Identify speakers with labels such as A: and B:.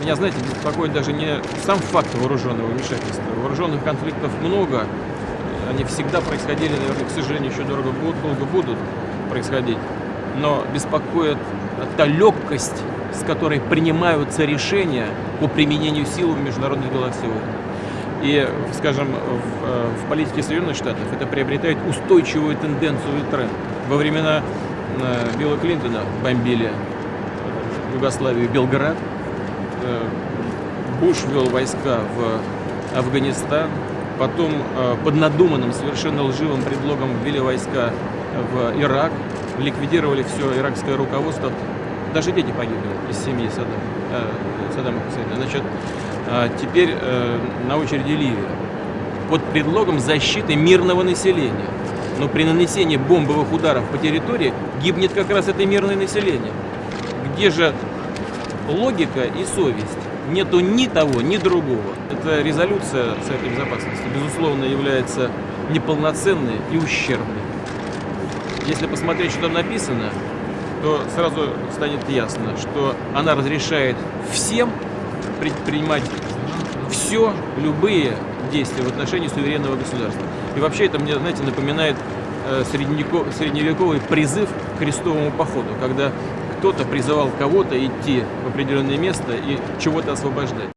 A: меня, знаете, беспокоит даже не сам факт вооруженного вмешательства. Вооруженных конфликтов много, они всегда происходили, наверное, к сожалению, еще дорого будут, долго будут происходить. Но беспокоит та легкость, с которой принимаются решения по применению силы в международных делах сегодня. И, скажем, в, в политике Соединенных Штатов это приобретает устойчивую тенденцию и тренд. Во времена э, Билла Клинтона бомбили Югославию Белград, э, Буш ввел войска в Афганистан, потом э, под надуманным, совершенно лживым предлогом ввели войска в Ирак, ликвидировали все иракское руководство, даже дети погибли из семьи э, Саддама Хусейна. Значит, э, теперь на очереди Ливия под предлогом защиты мирного населения. Но при нанесении бомбовых ударов по территории гибнет как раз это мирное население. Где же логика и совесть? Нету ни того, ни другого. Эта резолюция Совета Безопасности, безусловно, является неполноценной и ущербной. Если посмотреть, что там написано, то сразу станет ясно, что она разрешает всем предпринимать все, любые действия в отношении суверенного государства. И вообще это мне, знаете, напоминает э, средневековый призыв к крестовому походу, когда кто-то призывал кого-то идти в определенное место и чего-то освобождать.